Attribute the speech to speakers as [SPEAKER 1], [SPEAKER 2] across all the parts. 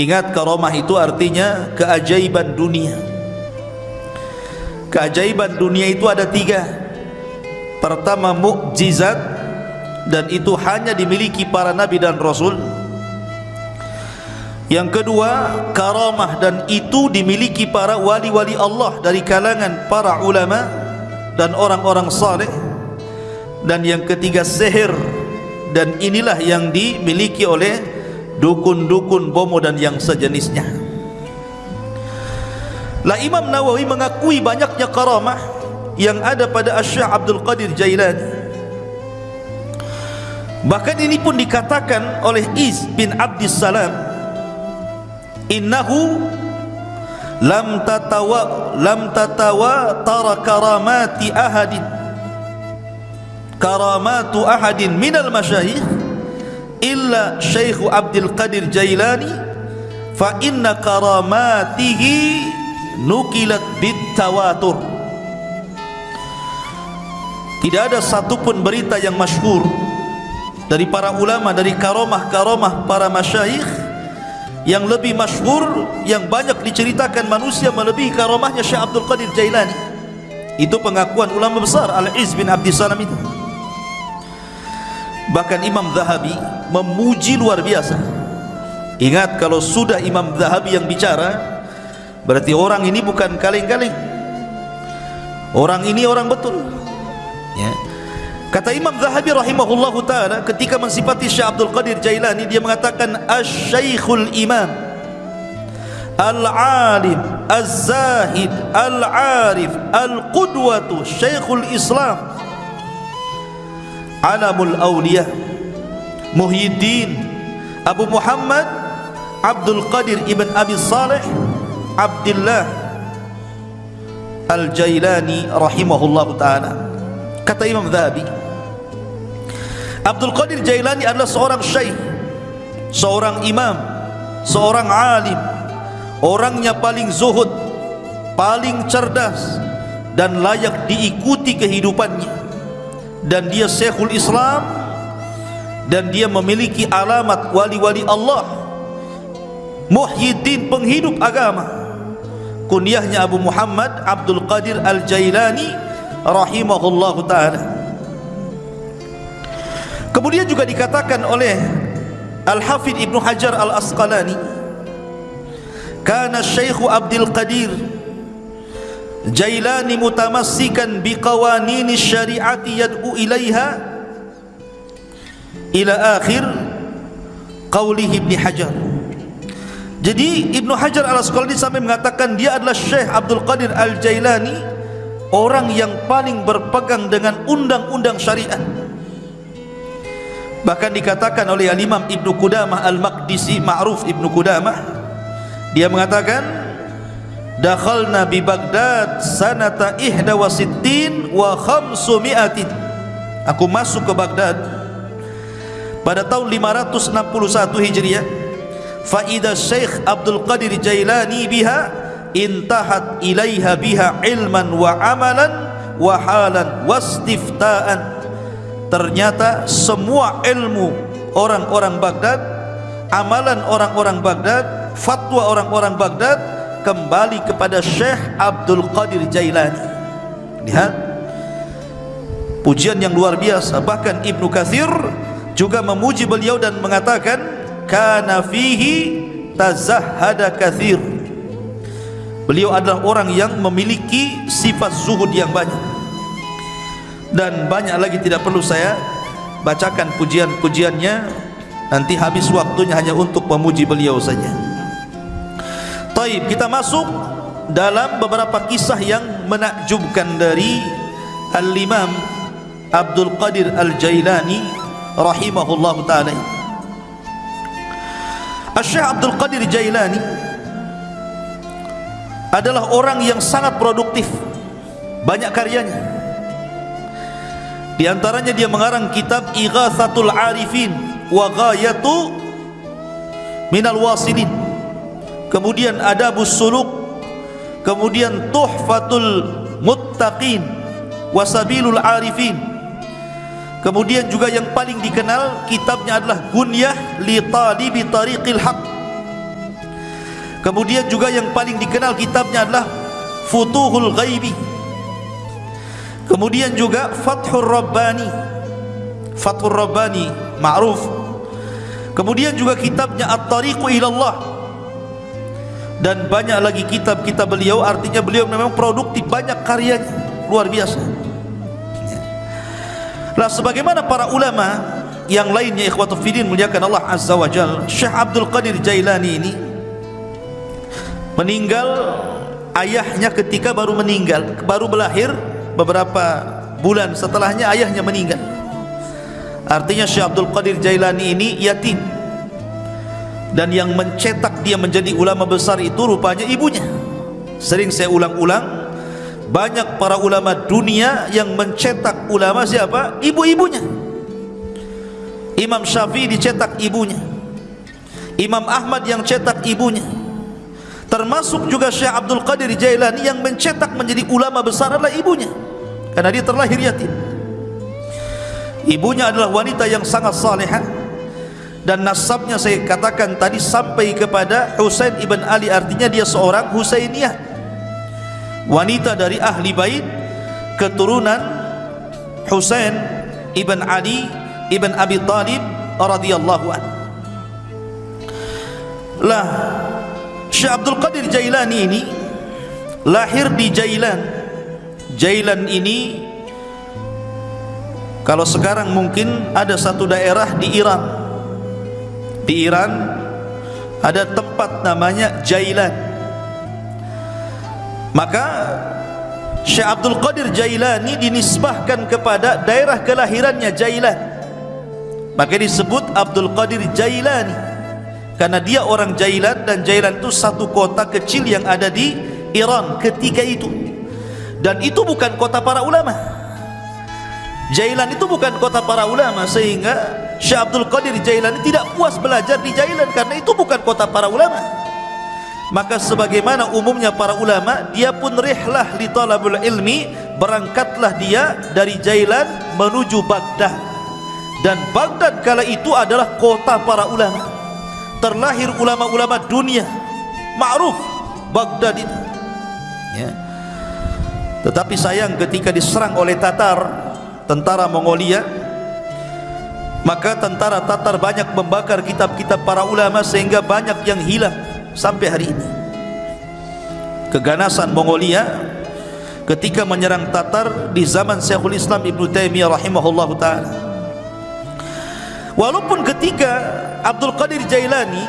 [SPEAKER 1] ingat karamah itu artinya keajaiban dunia. Keajaiban dunia itu ada tiga. Pertama mukjizat dan itu hanya dimiliki para nabi dan rasul. Yang kedua karamah dan itu dimiliki para wali-wali Allah dari kalangan para ulama dan orang-orang saleh. Dan yang ketiga sihir dan inilah yang dimiliki oleh dukun-dukun bomo dan yang sejenisnya. Lah Imam Nawawi mengakui banyaknya karamah yang ada pada Asy'ah Abdul Qadir Jailani. Bahkan ini pun dikatakan oleh Iz bin Abdus Salam innahu lam tatawa lam tatawa tara karamati ahadin karamatu ahadin minal masyayikh illa syekh Abdul Qadir Jailani fa inna karamatihi nukilat bit tawatur tidak ada satupun berita yang masyhur dari para ulama dari karamah-karamah para masyayikh yang lebih masyhur yang banyak diceritakan manusia melebihi karamahnya Syekh Abdul Qadir Jailani. Itu pengakuan ulama besar Al-Iz bin Abdi Salam itu bahkan Imam Zahabi memuji luar biasa. Ingat kalau sudah Imam Zahabi yang bicara berarti orang ini bukan kaleng-kaleng. Orang ini orang betul. Ya. Kata Imam Zahabi rahimahullah taala ketika mensifati Syekh Abdul Qadir Jailani dia mengatakan asy-syaikhul imam al-alim az-zahid al-arif al-qudwatu syekhul Islam alamul awliya Muhyiddin Abu Muhammad Abdul Qadir ibn Abi Saleh Abdullah Al-Jailani rahimahullah taala. Kata Imam Zahabi Abdul Qadir Jailani adalah seorang syekh seorang imam seorang alim orangnya paling zuhud paling cerdas dan layak diikuti kehidupannya dan dia syekhul Islam. Dan dia memiliki alamat wali-wali Allah. Muhyiddin penghidup agama. Kunyahnya Abu Muhammad Abdul Qadir Al-Jailani rahimahullahu taala. Kemudian juga dikatakan oleh Al-Hafidh Ibn Hajar Al-Asqalani Kana Syekh Abdul Qadir Jailani mutamassikan biqawanini syariati yad'u ilaiha ila akhir qawlihi Ibn Hajar. Jadi Ibn Hajar Al-Asqalani sampai mengatakan dia adalah Syekh Abdul Qadir Al-Jailani orang yang paling berpegang dengan undang-undang syariat. Bahkan dikatakan oleh al-imam Ibn Qudamah al-Maqdisi ma'ruf Ibn Qudamah dia mengatakan dakhalna bi Baghdad sanata ihda wa sittin wa khamsumiatin aku masuk ke Baghdad pada tahun 561 Hijriah. Fa idza Syekh Abdul Qadir Jailani biha intahat ilaiha biha ilman wa amalan wa halan wastifta'an ternyata semua ilmu orang-orang Baghdad amalan orang-orang Baghdad fatwa orang-orang Baghdad kembali kepada Syekh Abdul Qadir Jailani. Lihat. Pujian yang luar biasa. Bahkan Ibnu Kathir juga memuji beliau dan mengatakan kana fihi tazahhada kathir. Beliau adalah orang yang memiliki sifat zuhud yang banyak. Dan banyak lagi tidak perlu saya bacakan pujian-pujiannya. Nanti habis waktunya hanya untuk memuji beliau saja Taib kita masuk dalam beberapa kisah yang menakjubkan dari Al-Imam Abdul Qadir Al-Jailani rahimahullah ta'ala Al-Syekh Abdul Qadir Jailani adalah orang yang sangat produktif banyak karyanya di antaranya dia mengarang kitab Ighathatul Arifin wa Ghayatu Minal Wasilin. Kemudian Adabus Suluk, kemudian Tuhfatul Muttaqin wa Sabilul Arifin. Kemudian juga yang paling dikenal kitabnya adalah Gunyah li Talibi Tariqil Haq. kemudian juga yang paling dikenal kitabnya adalah Futuhul Ghaibi. Kemudian juga Fathur Rabbani. Fathur Rabbani ma'ruf. Kemudian juga kitabnya At-Tariqu Ilallah dan banyak lagi kitab-kitab beliau artinya beliau memang produktif banyak karyanya luar biasa. Lah sebagaimana para ulama yang lainnya ikhwatu fidin muliakan Allah Azza wa Jal Syekh Abdul Qadir Jailani ini meninggal ayahnya ketika baru meninggal baru belahir beberapa bulan setelahnya ayahnya meninggal. Artinya Syekh Abdul Qadir Jailani ini yatim dan yang mencetak dia menjadi ulama besar itu rupanya ibunya. Sering saya ulang-ulang banyak para ulama dunia yang mencetak ulama siapa? ibu-ibunya. Imam Syafi'i dicetak ibunya. Imam Ahmad yang cetak ibunya. Termasuk juga Syekh Abdul Qadir Jailani yang mencetak menjadi ulama besar adalah ibunya. Karena dia terlahir yatim. Ibunya adalah wanita yang sangat salihah dan nasabnya saya katakan tadi sampai kepada Husain ibn Ali artinya dia seorang Husainiyah. Wanita dari ahli bait keturunan Husain ibn Ali ibn Abi Talib radhiyallahu anhu lah Syekh Abdul Qadir Jailani ini lahir di Jailan. Jailan ini kalau sekarang mungkin ada satu daerah di Iran di Iran ada tempat namanya Jailan. Maka Syekh Abdul Qadir Jailani dinisbahkan kepada daerah kelahirannya Jailan. Maka disebut Abdul Qadir Jailani karena dia orang Jailan dan Jailan itu satu kota kecil yang ada di Iran ketika itu. Dan itu bukan kota para ulama Jailan itu bukan kota para ulama sehingga Syekh Abdul Qadir Jailani tidak puas belajar di Jailan karena itu bukan kota para ulama. Maka sebagaimana umumnya para ulama dia pun rihlah li talabul ilmi berangkatlah dia dari Jailan menuju Baghdad. Dan Baghdad kala itu adalah kota para ulama. Terlahir ulama-ulama dunia. Ma'ruf Baghdad itu. Ya. tetapi sayang ketika diserang oleh Tatar tentara Mongolia maka tentara Tatar banyak membakar kitab-kitab para ulama sehingga banyak yang hilang sampai hari ini. Keganasan Mongolia ketika menyerang Tatar di zaman Syekhul Islam Ibn Taimiyah rahimahullahu ta'ala. Walaupun ketika Abdul Qadir Jailani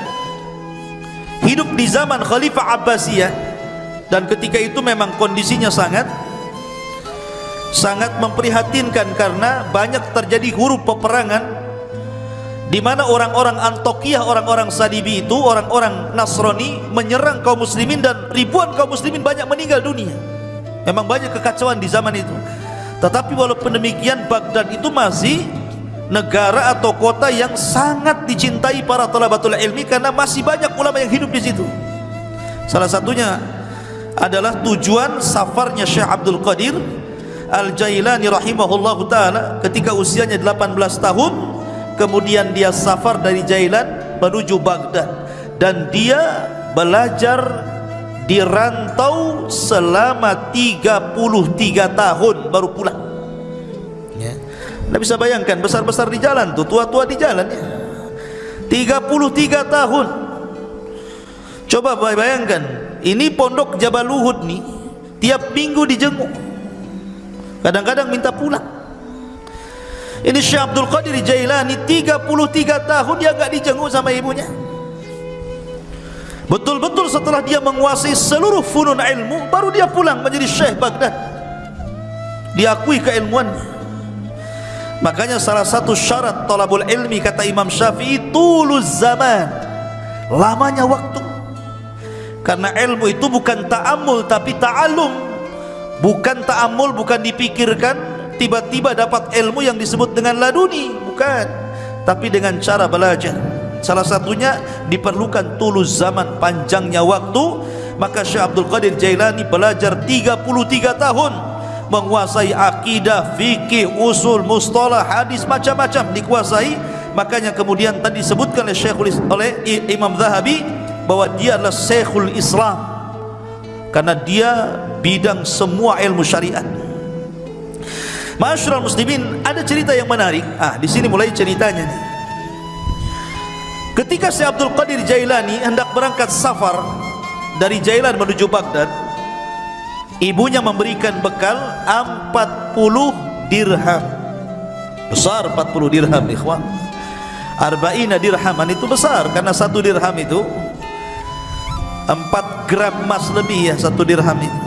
[SPEAKER 1] hidup di zaman Khalifah Abbasiyah dan ketika itu memang kondisinya sangat sangat memprihatinkan karena banyak terjadi huruf peperangan di mana orang-orang Antokiyah, orang-orang Sadibi itu, orang-orang Nasrani menyerang kaum muslimin dan ribuan kaum muslimin banyak meninggal dunia. Memang banyak kekacauan di zaman itu. Tetapi walaupun demikian Baghdad itu masih negara atau kota yang sangat dicintai para talabatul ilmi karena masih banyak ulama yang hidup di situ. Salah satunya adalah tujuan safarnya Syekh Abdul Qadir Al-Jailani rahimahullah taala ketika usianya 18 tahun kemudian dia safar dari Jailan menuju Baghdad dan dia belajar di rantau selama 33 tahun baru pulang anda bisa bayangkan besar-besar di jalan tu, tua-tua di jalan ya. 33 tahun. Coba bayangkan, ini pondok Jabal Luhud ni tiap minggu dijenguk. Kadang-kadang minta pulang. Ini Syekh Abdul Qadir Jailani 33 tahun dia enggak dijenguk sama ibunya. Betul-betul setelah dia menguasai seluruh funun ilmu baru dia pulang menjadi Syekh Baghdad. Diakui keilmuannya. Makanya salah satu syarat talabul ilmi kata Imam Syafi'i tuluz zaman. Lamanya waktu. Karena ilmu itu bukan ta'amul tapi ta'alum. Bukan ta'amul bukan dipikirkan tiba-tiba dapat ilmu yang disebut dengan laduni, bukan. Tapi dengan cara belajar. Salah satunya diperlukan tuluz zaman panjangnya waktu. Maka Syekh Abdul Qadir Jailani belajar 33 tahun menguasai akidah, fikih, usul, mustalah, hadis macam-macam dikuasai. Makanya kemudian tadi disebutkan oleh Syekhul oleh Imam Zahabi bahwa dia adalah Syekhul Islam karena dia bidang semua ilmu syariat. Masyurul muslimin ada cerita yang menarik. Ah di sini mulai ceritanya nih ketika Syekh Abdul Qadir Jailani hendak berangkat safar dari Jailan menuju Baghdad ibunya memberikan bekal 40 dirham. Besar 40 dirham ikhwan. Arba'ina dirhaman itu besar karena satu dirham itu 4 gram emas lebih ya satu dirham itu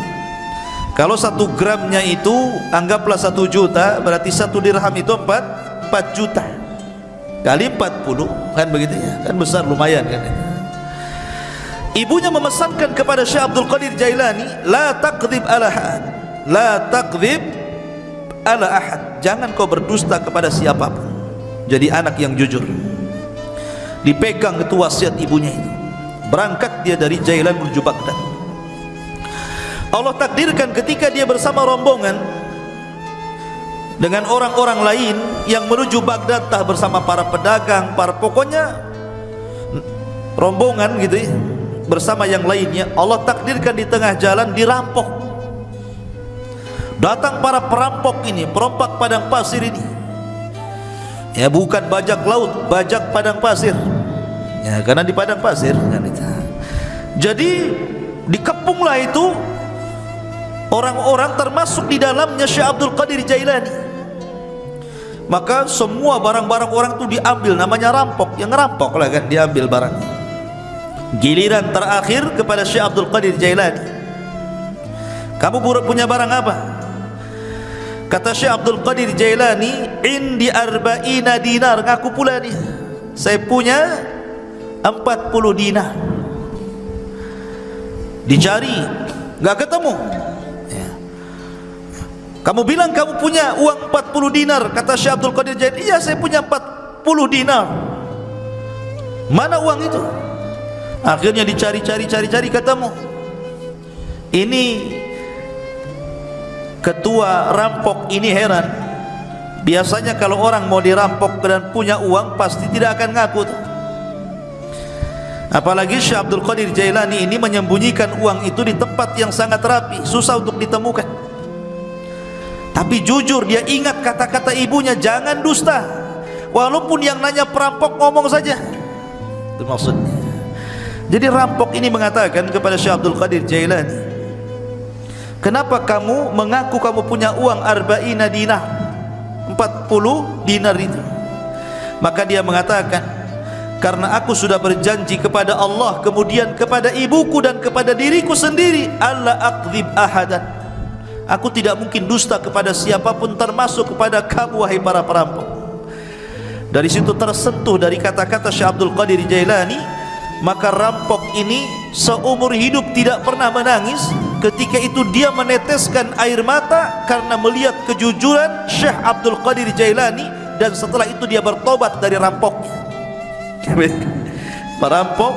[SPEAKER 1] kalau satu gramnya itu anggaplah satu juta berarti satu dirham itu 4 4 juta. Kali 40 kan begitu ya? Kan besar lumayan kan ibunya memesankan kepada Syekh Abdul Qadir Jailani la taqdhib ala ahad. La taqdhib ala ahad. Jangan kau berdusta kepada siapapun. Jadi anak yang jujur. Dipegang itu wasiat ibunya itu berangkat dia dari Jailan menuju Baghdad. Allah takdirkan ketika dia bersama rombongan dengan orang-orang lain yang menuju Baghdad tah bersama para pedagang para pokoknya rombongan gitu ya bersama yang lainnya Allah takdirkan di tengah jalan dirampok. Datang para perampok ini perompak padang pasir ini. Ya bukan bajak laut bajak padang pasir. Ya karena di padang pasir kan jadi dikepunglah itu orang-orang termasuk di dalamnya Syekh Abdul Qadir Jailani maka semua barang-barang orang itu diambil namanya rampok yang rampok lah kan diambil barang giliran terakhir kepada Syekh Abdul Qadir Jailani kamu punya barang apa Kata Syekh Abdul Qadir Jailani, "Indi arba'ina dinar." Ngaku pula ni. Saya punya 40 dinar. Dicari, enggak ketemu. Ya. Kamu bilang kamu punya uang 40 dinar, kata Syekh Abdul Qadir Jailani. "Iya, saya punya 40 dinar." Mana uang itu? Akhirnya dicari-cari cari-cari ketemu. Ini ketua rampok ini heran biasanya kalau orang mau dirampok dan punya uang pasti tidak akan ngaku apalagi Syekh Abdul Qadir Jailani ini menyembunyikan uang itu di tempat yang sangat rapi susah untuk ditemukan. Tapi jujur dia ingat kata-kata ibunya jangan dusta. Walaupun yang nanya perampok ngomong saja. Itu maksudnya jadi rampok ini mengatakan kepada Syekh Abdul Qadir Jailani Kenapa kamu mengaku kamu punya uang arba'ina dinar 40 dinar itu. Maka dia mengatakan Karena aku sudah berjanji kepada Allah Kemudian kepada ibuku dan kepada diriku sendiri Allah akzib ahadan. Aku tidak mungkin dusta kepada siapapun termasuk kepada kamu wahai para perampok. Dari situ tersentuh dari kata-kata Syekh Abdul Qadir Jailani Maka rampok ini seumur hidup tidak pernah menangis ketika itu dia meneteskan air mata karena melihat kejujuran Syekh Abdul Qadir Jailani dan setelah itu dia bertobat dari rampoknya perampok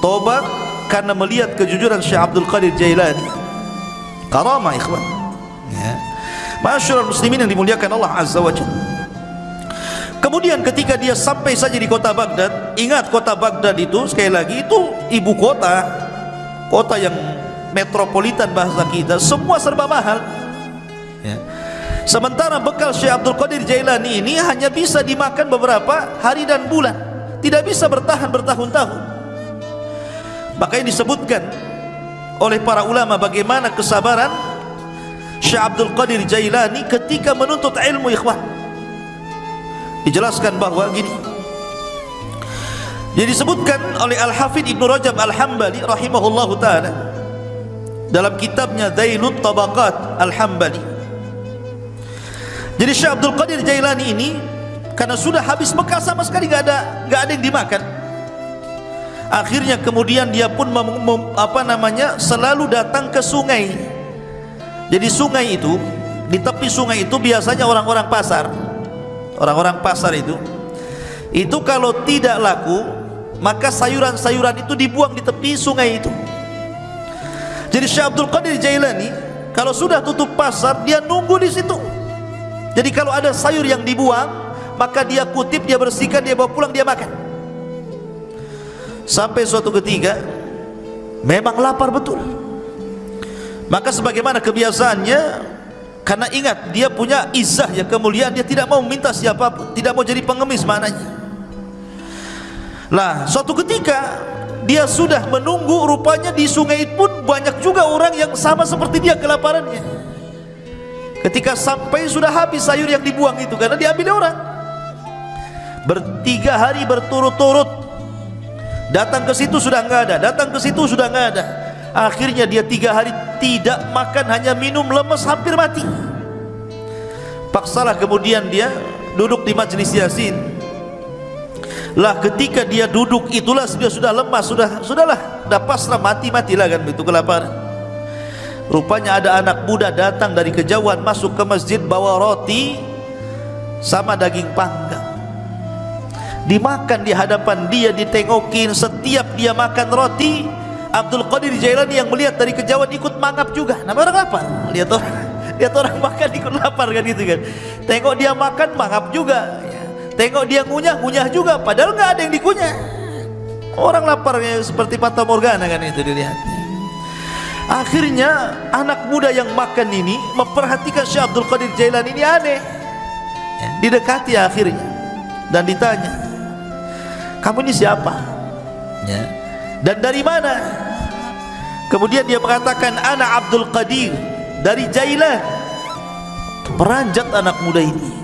[SPEAKER 1] tobat karena melihat kejujuran Syekh Abdul Qadir Jailani. Karamah ikhwan. Ya. masyarakat muslimin yang dimuliakan Allah Azza wa Jalla. Kemudian ketika dia sampai saja di kota Baghdad, ingat kota Baghdad itu sekali lagi itu ibu kota, kota yang metropolitan bahasa kita semua serba mahal. Ya. sementara bekal Syekh Abdul Qadir Jailani ini hanya bisa dimakan beberapa hari dan bulan tidak bisa bertahan bertahun-tahun. Makanya disebutkan oleh para ulama bagaimana kesabaran Syekh Abdul Qadir Jailani ketika menuntut ilmu ikhwan. Dijelaskan bahawa gini. Jadi disebutkan oleh Al-Hafidh Ibn Rajab Al-Hambali rahimahullahu ta'ala dalam kitabnya Dailut Tabaqat Al-Hambali. Jadi Syekh Abdul Qadir Jailani ini karena sudah habis bekal sama sekali enggak ada enggak ada yang dimakan. Akhirnya kemudian dia pun mem, mem, apa namanya selalu datang ke sungai. Jadi sungai itu di tepi sungai itu biasanya orang-orang pasar. Orang-orang pasar itu. Itu kalau tidak laku maka sayuran-sayuran itu dibuang di tepi sungai itu. Jadi Syekh Abdul Qadir Jailani kalau sudah tutup pasar dia nunggu di situ. Jadi kalau ada sayur yang dibuang, maka dia kutip, dia bersihkan, dia bawa pulang, dia makan. sampai suatu ketika memang lapar betul. Maka sebagaimana kebiasaannya karena ingat dia punya izah ya kemuliaan dia tidak mau minta siapapun tidak mau jadi pengemis mananya lah suatu ketika dia sudah menunggu rupanya di sungai pun banyak juga orang yang sama seperti dia kelaparannya. Ketika sampai sudah habis sayur yang dibuang itu karena diambil orang bertiga hari berturut-turut. Datang ke situ sudah enggak ada datang ke situ sudah enggak ada. Akhirnya dia tiga hari tidak makan hanya minum lemes hampir mati. Paksalah kemudian dia duduk di majlis yasin. Lah ketika dia duduk itulah dia sudah lemas sudah sudahlah dah pasrah mati matilah kan itu kelaparan. Rupanya ada anak muda datang dari kejauhan masuk ke masjid bawa roti sama daging panggang dimakan di hadapan dia ditengokin setiap dia makan roti. Abdul Qadir Jailani yang melihat dari kejauhan ikut mangap juga. Nama orang lapar? Lihat orang lihat orang makan ikut lapar kan gitu kan. Tengok dia makan mangap juga. Tengok dia ngunyah, ngunyah juga. Padahal enggak ada yang dikunyah. Orang laparnya seperti Fata Morgana kan itu dilihat. Akhirnya anak muda yang makan ini memperhatikan Syekh Abdul Qadir Jailan ini aneh. Ya, didekati akhirnya. Dan ditanya, "Kamu ini siapa?" Ya. Dan dari mana? Kemudian dia mengatakan, "Ana Abdul Qadir dari Jailan." Peranjat anak muda ini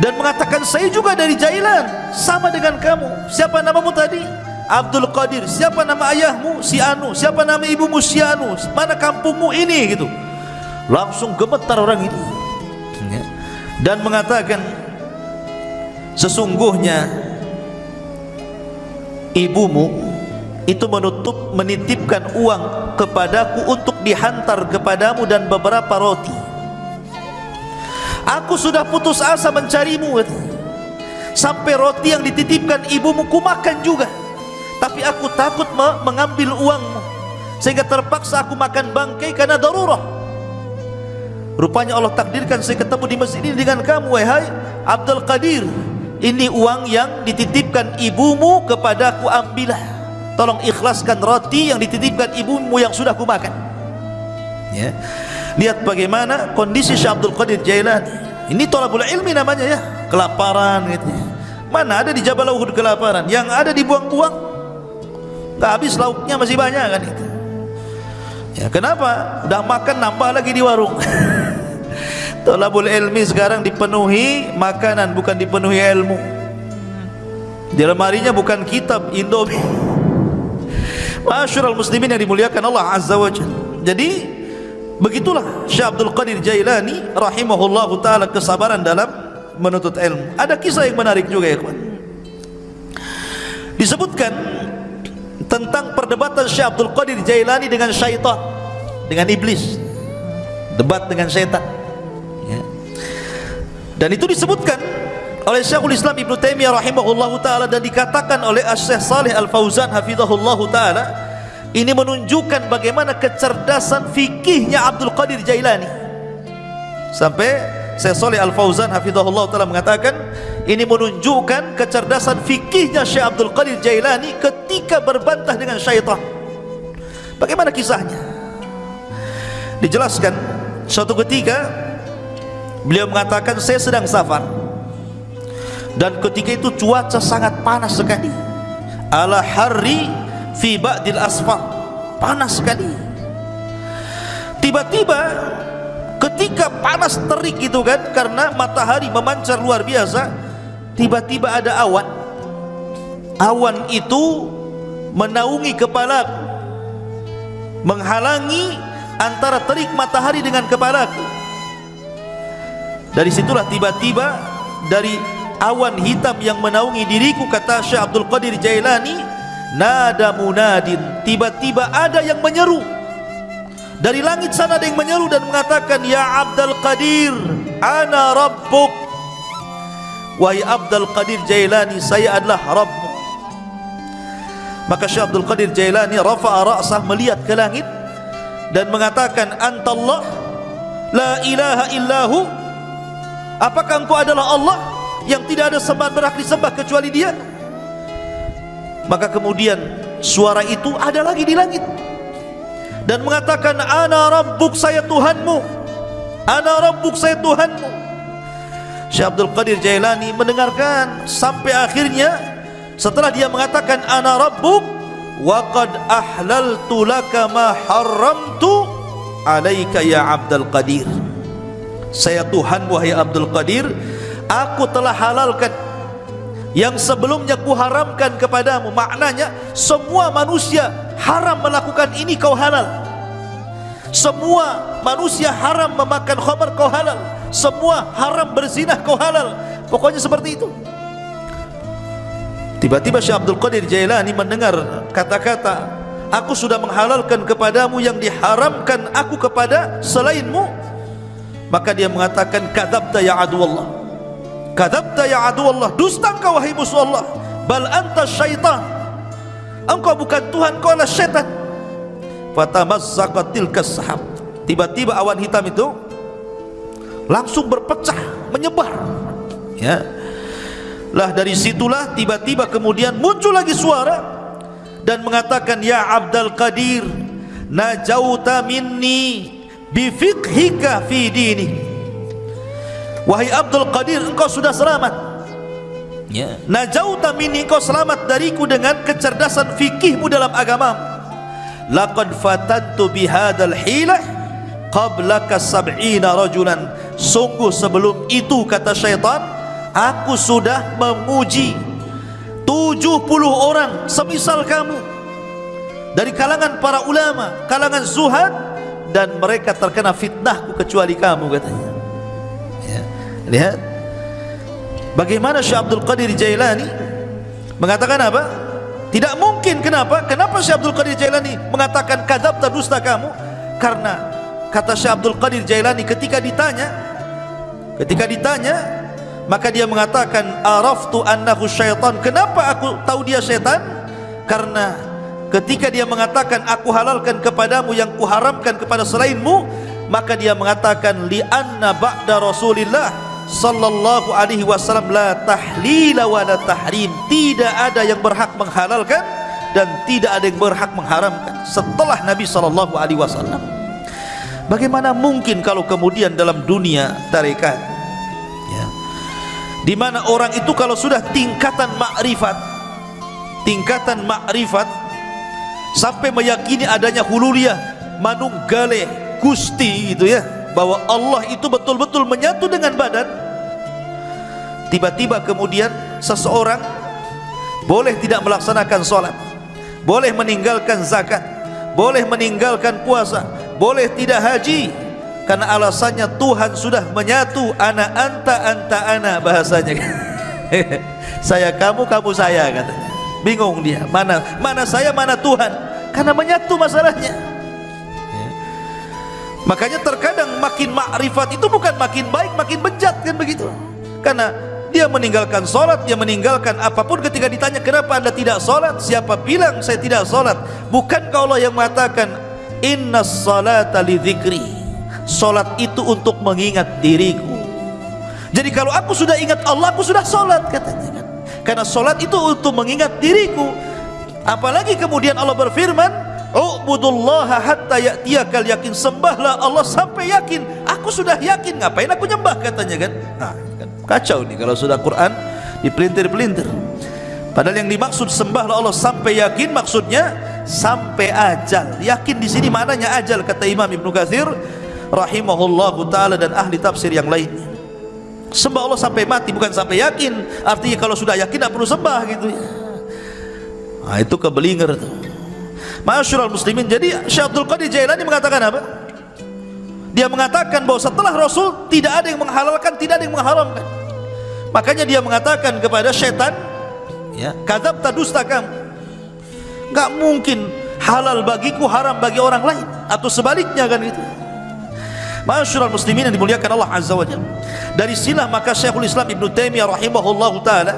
[SPEAKER 1] dan mengatakan saya juga dari Jailan sama dengan kamu siapa namamu tadi Abdul Qadir siapa nama ayahmu si Anu siapa nama ibumu si Anu mana kampungmu ini gitu langsung gemetar orang ini ya. dan mengatakan sesungguhnya ibumu itu menutup menitipkan uang kepadaku untuk dihantar kepadamu dan beberapa roti. Aku sudah putus asa mencarimu Sampai roti yang dititipkan ibumu ku makan juga. Tapi aku takut mengambil uangmu Sehingga terpaksa aku makan bangkai karena darurah. Rupanya Allah takdirkan saya ketemu di masjid ini dengan kamu Wahai Abdul Qadir Ini uang yang dititipkan ibumu kepadaku ambillah Tolong ikhlaskan roti yang dititipkan ibumu yang sudah ku makan. Ya. Lihat bagaimana kondisi Syekh Abdul Qadir Jailani. Ini tolabul ilmi namanya ya. Kelaparan gitu. Mana ada di Jabal Uhud kelaparan? Yang ada dibuang-buang. Tak habis lauknya masih banyak kan itu ya kenapa? Udah makan nambah lagi di warung tolabul ilmi sekarang dipenuhi makanan bukan dipenuhi ilmu di lemarinya bukan kitab Indomie Masyurul muslimin yang dimuliakan Allah Azza wa Jalla jadi Begitulah Syekh Abdul Qadir Jailani rahimahullahu taala kesabaran dalam menuntut ilmu. Ada kisah yang menarik juga ya kawan. Disebutkan tentang perdebatan Syekh Abdul Qadir Jailani dengan syaitan, dengan iblis. Debat dengan syaitan. Dan itu disebutkan oleh Syekhul Islam Ibn Taimiyah rahimahullahu taala dan dikatakan oleh Syekh Saleh Al Fauzan hafizahullahu taala ini menunjukkan bagaimana kecerdasan fikihnya Abdul Qadir Jailani. Sampai Syekh Saleh Al Fauzan hafizahullah taala mengatakan ini menunjukkan kecerdasan fikihnya Syekh Abdul Qadir Jailani ketika berbantah dengan syaitan. Bagaimana kisahnya? Dijelaskan suatu ketika beliau mengatakan saya sedang safar. Dan ketika itu cuaca sangat panas sekali. Ala hari fi ba'dil asfar. Panas sekali. Tiba-tiba ketika panas terik itu kan karena matahari memancar luar biasa tiba-tiba ada awan. Awan itu menaungi kepala menghalangi antara terik matahari dengan kepalaku dari situlah tiba-tiba dari awan hitam yang menaungi diriku kata Syekh Abdul Qadir Jailani nada munadin. Tiba-tiba ada yang menyeru. Dari langit sana ada yang menyeru dan mengatakan ya Abdul Qadir ana rabbuk. Wahai Abdul Qadir Jailani saya adalah Rabbmu maka Syekh Abdul Qadir Jailani rafa'a ra'sah melihat ke langit dan mengatakan antallah la ilaha illahu apakah engkau adalah Allah yang tidak ada sembah berhak disembah kecuali dia? Maka kemudian suara itu ada lagi di langit. Dan mengatakan ana rabbuk saya Tuhanmu. Ana rabbuk saya Tuhanmu. Syekh Abdul Qadir Jailani mendengarkan sampai akhirnya setelah dia mengatakan ana rabbuk wa qad ahlaltu laka ma haramtu alaika ya Abdul Qadir saya Tuhan wahai Abdul Qadir aku telah halalkan yang sebelumnya kuharamkan kepadamu. Maknanya semua manusia haram melakukan ini kau halal. Semua manusia haram memakan khamar kau halal. Semua haram berzinah kau halal. Pokoknya seperti itu. Tiba-tiba Syekh Abdul Qadir Jailani mendengar kata-kata aku sudah menghalalkan kepadamu yang diharamkan aku kepada selainmu maka dia mengatakan kadzabta ya adu Allah Kadabta ya adu Allah Dusta engkau wahai musuh Allah. Bal anta syaitan. Engkau bukan Tuhan Kau adalah syaitan. Fatamazzaqatil kasahab Tiba-tiba awan hitam itu Langsung berpecah Menyebar. Ya. Lah dari situlah tiba-tiba kemudian muncul lagi suara dan mengatakan ya Abdul Qadir najauta minni bifiqhika fi dini. Wahai Abdul Qadir engkau sudah selamat. Ya. Najauta minni engkau selamat dariku dengan kecerdasan fikihmu dalam agama. Laqad fatantu bihadal hilah Qablaka sab'ina rajulan. Sungguh sebelum itu kata syaitan Aku sudah memuji 70 orang semisal kamu. Dari kalangan para ulama Kalangan zuhad Dan mereka terkena fitnahku kecuali kamu katanya Lihat Bagaimana Syekh Abdul Qadir Jailani Mengatakan apa? Tidak mungkin kenapa? Kenapa Syekh Abdul Qadir Jailani Mengatakan kadab dusta kamu? Karena Kata Syekh Abdul Qadir Jailani ketika ditanya Ketika ditanya Maka dia mengatakan Araftu annahu syaitan Kenapa aku tahu dia syaitan? Karena ketika dia mengatakan Aku halalkan kepadamu yang kuharamkan kepada selainmu Maka dia mengatakan Lianna ba'da Rasulillah sallallahu alaihi wasallam la tahlila wa la tahrim. Tidak ada yang berhak menghalalkan dan tidak ada yang berhak mengharamkan setelah Nabi sallallahu alaihi wasallam. Bagaimana mungkin kalau kemudian dalam dunia tarekat ya di mana orang itu kalau sudah tingkatan makrifat tingkatan makrifat sampai meyakini adanya hululiyah manunggale gusti itu ya. Bahwa Allah itu betul-betul menyatu dengan badan. Tiba-tiba kemudian seseorang boleh tidak melaksanakan solat boleh meninggalkan zakat boleh meninggalkan puasa boleh tidak haji karena alasannya Tuhan sudah menyatu ana anta anta ana bahasanya. Saya kamu kamu saya katanya bingung dia mana mana saya mana Tuhan. Karena menyatu masalahnya. Ya. makanya terkadang makin makrifat itu bukan makin baik makin bejat kan begitu? Karena dia meninggalkan solat, dia meninggalkan apa pun ketika ditanya kenapa anda tidak solat, siapa bilang saya tidak solat? Bukan Allah yang mengatakan inna salata li dhikri solat itu untuk mengingat diriku. Jadi kalau aku sudah ingat Allah aku sudah solat katanya karena solat itu untuk mengingat diriku. Apalagi kemudian Allah berfirman Ubudullaha hatta ya'tiyakal yakin. Sembahlah Allah sampai yakin. Aku sudah yakin. Ngapain aku nyembah? Katanya kan. Nah kan kacau nih kalau sudah Quran dipelintir-pelintir. Padahal yang dimaksud sembahlah Allah sampai yakin maksudnya sampai ajal. Yakin di sini maknanya ajal kata Imam Ibnu Katsir rahimahullahu taala dan ahli tafsir yang lainnya sembah Allah sampai mati bukan sampai yakin. Artinya kalau sudah yakin tidak perlu sembah gitu. Ya nah, itu kebelinger tuh Masyurul muslimin jadi Syaikhul Qadir Jailani mengatakan apa? Dia mengatakan bahwa setelah Rasul tidak ada yang menghalalkan, tidak ada yang mengharamkan. Makanya dia mengatakan kepada syaitan ya kadab dusta kamu. Enggak mungkin halal bagiku haram bagi orang lain. Atau sebaliknya kan itu Masyurul muslimin yang dimuliakan Allah Azza wa Jalla. Dari silah maka Syekhul Islam Ibn Taimiyah rahimahullahu ta'ala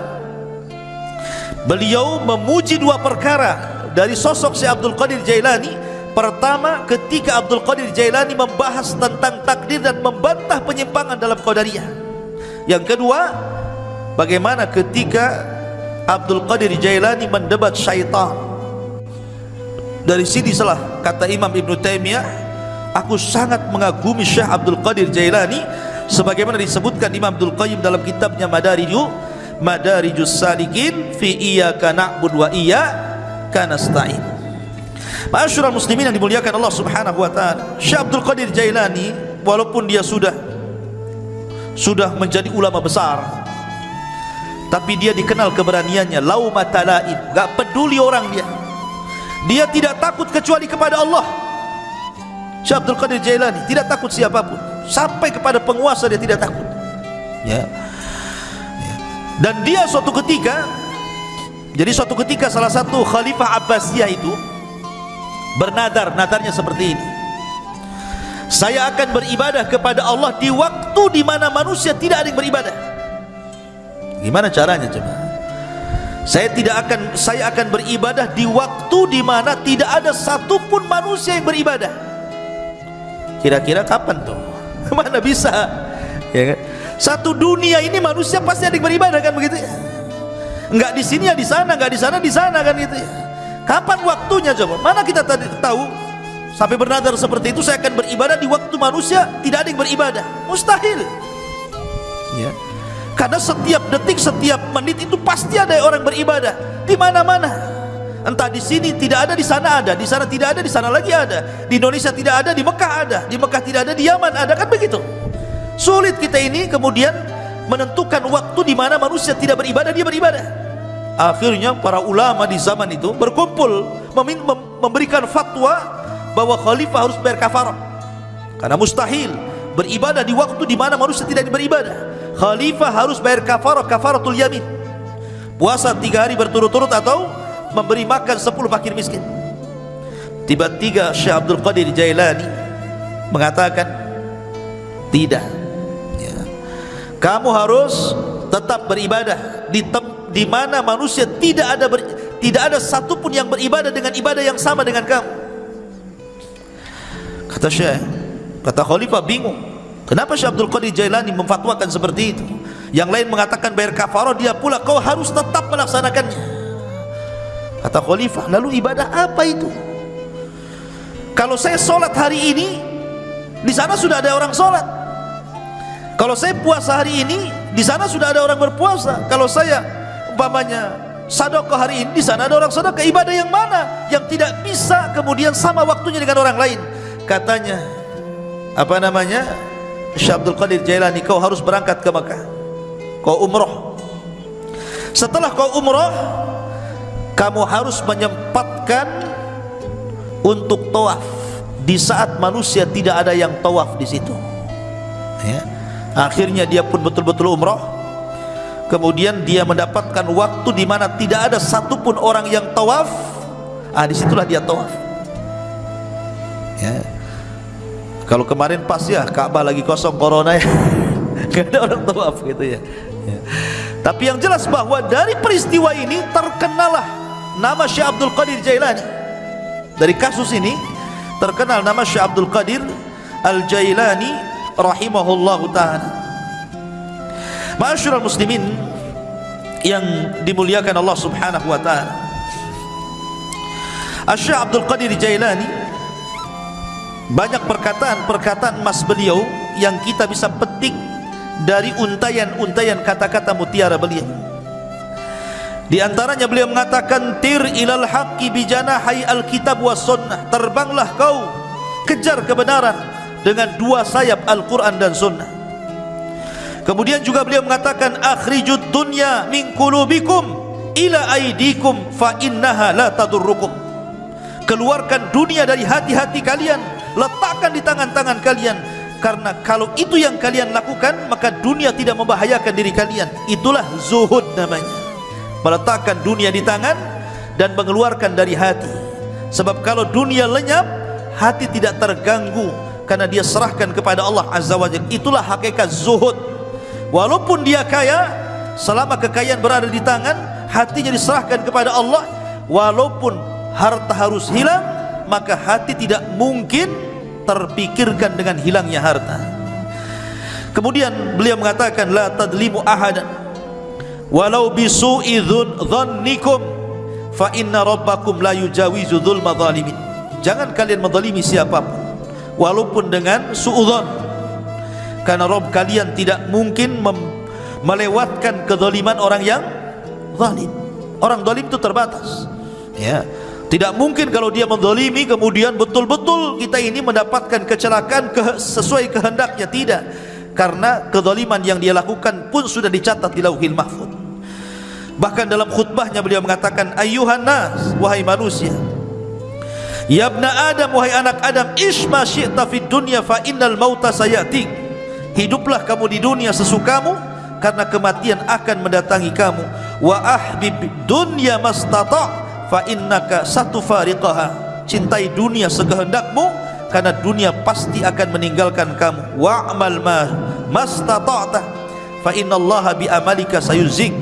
[SPEAKER 1] beliau memuji dua perkara dari sosok Syekh Abdul Qadir Jailani. Pertama ketika Abdul Qadir Jailani membahas tentang takdir dan membantah penyimpangan dalam Qadariyah. Yang kedua bagaimana ketika Abdul Qadir Jailani mendebat syaitan. Dari sini salah kata Imam Ibn Taymiyah aku sangat mengagumi Syekh Abdul Qadir Jailani sebagaimana disebutkan Imam Abdul Qayyim dalam kitabnya Madariju Madarijus Salikin fi iyyaka na'budu wa iyyaka nasta'in Masyurul muslimin yang dimuliakan Allah Subhanahu wa taala Syekh Abdul Qadir Jailani walaupun dia sudah sudah menjadi ulama besar tapi dia dikenal keberaniannya lau matalain enggak peduli orang dia. Dia tidak takut kecuali kepada Allah Syekh Abdul Qadir Jailani tidak takut siapapun. Sampai kepada penguasa dia tidak takut. Ya, ya. dan dia suatu ketika jadi suatu ketika salah satu khalifah Abbasiyah itu bernadar nadarnya seperti ini. Saya akan beribadah kepada Allah di waktu di mana manusia tidak ada yang beribadah. Gimana caranya coba? Saya tidak akan saya akan beribadah di waktu di mana tidak ada satupun manusia yang beribadah kira-kira kapan tuh? Mana bisa? Ya kan? Satu dunia ini manusia pasti ada yang beribadah kan begitu? Ya enggak di sini ya di sana enggak di sana di sana kan gitu. Ya kapan waktunya coba? Mana kita tadi tahu? Sampai bernadar seperti itu saya akan beribadah di waktu manusia tidak ada yang beribadah. Mustahil. Ya. Karena setiap detik, setiap menit itu pasti ada orang beribadah. Di mana-mana. Entah di sini tidak ada, di sana ada, di sana tidak ada, di sana lagi ada. Di Indonesia tidak ada, di Mekah ada, di Mekah tidak ada, di Yaman ada kan begitu. Sulit kita ini kemudian menentukan waktu di mana manusia tidak beribadah, dia beribadah. Akhirnya para ulama di zaman itu berkumpul memberikan fatwa bahwa khalifah harus bayar kafarah. Karena mustahil beribadah di waktu di mana manusia tidak beribadah khalifah harus bayar kafarah kafaratul yamin puasa tiga hari berturut-turut atau memberi makan sepuluh fakir miskin tiba-tiba Syekh Abdul Qadir Jailani mengatakan tidak ya. kamu harus tetap beribadah di di mana manusia tidak ada ber tidak ada satupun yang beribadah dengan ibadah yang sama dengan kamu kata Syekh kata Khalifah bingung Kenapa Syekh Abdul Qadir Jailani memfatwakan seperti itu? Yang lain mengatakan bayar kafarah dia pula kau harus tetap melaksanakannya. Kata khalifah, lalu ibadah apa itu? Kalau saya solat hari ini, di sana sudah ada orang solat. Kalau saya puasa hari ini, di sana sudah ada orang berpuasa. Kalau saya umpamanya sadaqah hari ini, di sana ada orang sadaqah. Ibadah yang mana yang tidak bisa kemudian sama waktunya dengan orang lain? Katanya apa namanya? Syekh Abdul Qadir Jailani kau harus berangkat ke Mekah kau umrah setelah kau umrah kamu harus menyempatkan untuk tawaf. Di saat manusia tidak ada yang tawaf di situ. Ya. akhirnya dia pun betul-betul umrah kemudian dia mendapatkan waktu di mana tidak ada satupun orang yang tawaf. Ah di situlah dia tawaf. Ya. Kalau kemarin pas ya Ka'bah lagi kosong corona ya. Gak ada orang tawaf gitu ya. ya. Tapi yang jelas bahwa dari peristiwa ini terkenalah nama Syekh Abdul Qadir Jailani. Dari kasus ini terkenal nama Syekh Abdul Qadir Al-Jailani rahimahullah ta'ala. Ma'asyurah muslimin yang dimuliakan Allah subhanahu wa ta'ala. Syekh Abdul Qadir Jailani banyak perkataan-perkataan emas beliau yang kita bisa petik dari untayan-untayan kata-kata mutiara beliau. Di antaranya beliau mengatakan tir ilal haqqi bi janahi alkitab was sunnah. Terbanglah kau kejar kebenaran dengan dua sayap Al-Qur'an dan sunnah. Kemudian juga beliau mengatakan akhrijud dunya min qulubikum ila aidikum fa innaha la tadurrukum. Keluarkan dunia dari hati-hati kalian letakkan di tangan-tangan kalian karena kalau itu yang kalian lakukan maka dunia tidak membahayakan diri kalian itulah zuhud namanya meletakkan dunia di tangan dan mengeluarkan dari hati. Sebab kalau dunia lenyap hati tidak terganggu karena dia serahkan kepada Allah Azza wa Jalla. Itulah hakikat zuhud. Walaupun dia kaya selama kekayaan berada di tangan hatinya diserahkan kepada Allah. Walaupun harta harus hilang maka hati tidak mungkin terpikirkan dengan hilangnya harta. Kemudian beliau mengatakan la tadlimu ahadan walau bisu'i dhannikum fa inna rabbakum la yujawizu dhulma zalimin jangan kalian menzalimi siapapun walaupun dengan suudzon karena Rabb kalian tidak mungkin melewatkan kezaliman orang yang zalim. Orang zalim itu terbatas. Ya. Tidak mungkin kalau dia menzalimi kemudian betul-betul kita ini mendapatkan kecelakaan ke, sesuai kehendaknya. Tidak. Karena kezaliman yang dia lakukan pun sudah dicatat di lauhil mahfud bahkan dalam khutbahnya beliau mengatakan ayuhan nas wahai manusia ya ibna adam wahai anak adam isma syi'ta fid dunya fa innal mauta sayatik. Hiduplah kamu di dunia sesukamu karena kematian akan mendatangi kamu. Wa ahbib dunya mastata' fa innaka satufariqaha. Cintai dunia sekehendakmu karena dunia pasti akan meninggalkan kamu. Wa'mal ma mastata'ta fa innallaha bi amalika sayuzik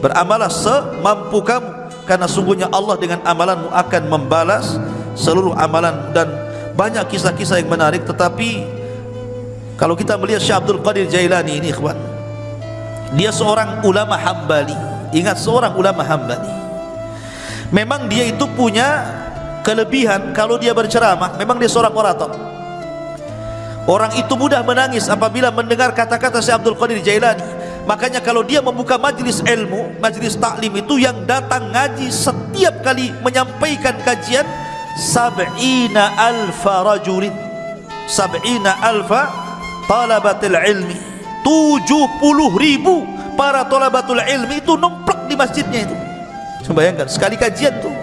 [SPEAKER 1] beramalah semampu kamu. Karena sungguhnya Allah dengan amalanmu akan membalas seluruh amalan dan banyak kisah-kisah yang menarik. Tetapi kalau kita melihat Syekh Abdul Qadir Jailani ini ikhwan dia seorang ulama hambali. Ingat seorang ulama hambali. Memang dia itu punya kelebihan kalau dia berceramah. Memang dia seorang orator. Orang itu mudah menangis apabila mendengar kata-kata Syekh Abdul Qadir Jailani makanya kalau dia membuka majlis ilmu majlis taklim itu yang datang ngaji setiap kali menyampaikan kajian sab'ina alfa rajulin sab'ina alfa talabatul ilmi 70 ribu para talabatul ilmi itu numplak di masjidnya itu Coba bayangkan sekali kajian tuh.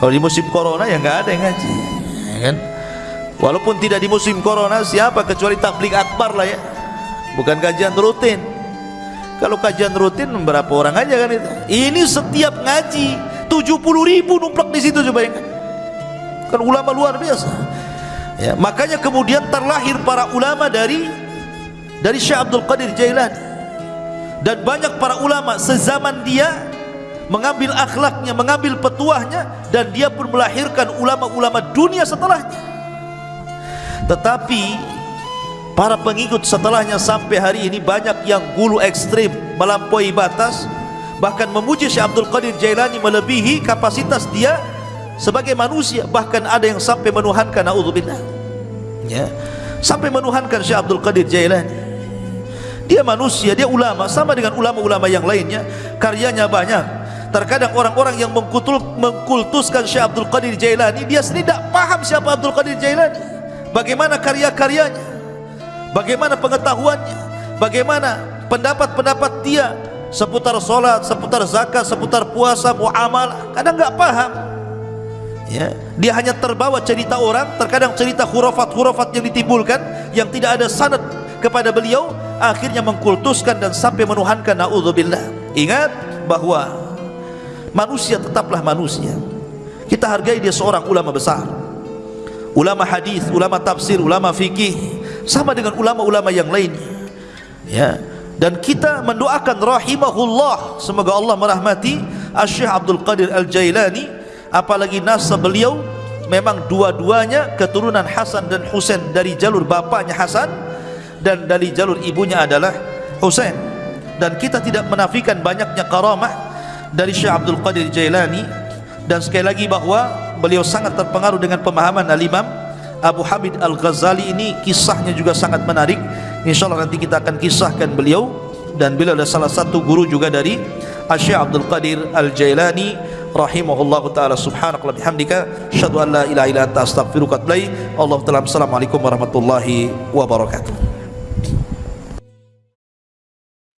[SPEAKER 1] Kalau di musim corona ya nggak ada yang ngaji, ya kan? Walaupun tidak di musim corona, siapa kecuali tablik akbar lah ya. Bukan kajian rutin. Kalau kajian rutin berapa orang aja kan itu? Ini setiap ngaji 70 ribu numplak di situ coba bayangkan. Kan ulama luar biasa. Ya, makanya kemudian terlahir para ulama dari dari Syekh Abdul Qadir Jailani dan banyak para ulama sezaman dia mengambil akhlaknya, mengambil petuahnya dan dia pun melahirkan ulama-ulama dunia setelahnya tetapi para pengikut setelahnya sampai hari ini banyak yang gulu ekstrim melampaui batas. Bahkan memuji Syekh Abdul Qadir Jailani melebihi kapasitas dia sebagai manusia. Bahkan ada yang sampai menuhankan naudzubillah. Ya. Sampai menuhankan Syekh Abdul Qadir Jailani. Dia manusia, dia ulama sama dengan ulama-ulama yang lainnya. Karyanya banyak. Terkadang orang-orang yang mengkutul, mengkultuskan Syekh Abdul Qadir Jailani dia sendiri tidak paham siapa Abdul Qadir Jailani. Bagaimana karya-karyanya bagaimana pengetahuannya? Bagaimana pendapat-pendapat dia seputar solat, seputar zakat, seputar puasa, muamalah? Kadang tidak paham. Ya. dia hanya terbawa cerita orang terkadang cerita hurufat-hurufat yang ditimbulkan yang tidak ada sanad kepada beliau akhirnya mengkultuskan dan sampai menuhankan naudzubillah. Ingat bahwa manusia tetaplah manusia. Kita hargai dia seorang ulama besar. Ulama hadis ulama tafsir ulama fikih sama dengan ulama-ulama yang lainnya. Ya. Dan kita mendoakan rahimahullah. Semoga Allah merahmati Syekh Abdul Qadir Al-Jailani. Apalagi nasab beliau memang dua-duanya keturunan Hasan dan Husain. Dari jalur bapaknya Hasan dan dari jalur ibunya adalah Husain. Dan kita tidak menafikan banyaknya karamah dari Syekh Abdul Qadir Jailani. Dan sekali lagi bahawa beliau sangat terpengaruh dengan pemahaman Al-Imam Abu Hamid Al-Ghazali ini kisahnya juga sangat menarik. insyaAllah nanti kita akan kisahkan beliau. Dan beliau adalah salah satu guru juga dari Syekh Abdul Qadir Al-Jailani rahimahullahu taala subhanakallah bihamdika asyhadu an la ilaha illa anta astaghfiruka wa atubu ilaik. Allah taala assalamualaikum warahmatullahi wabarakatuh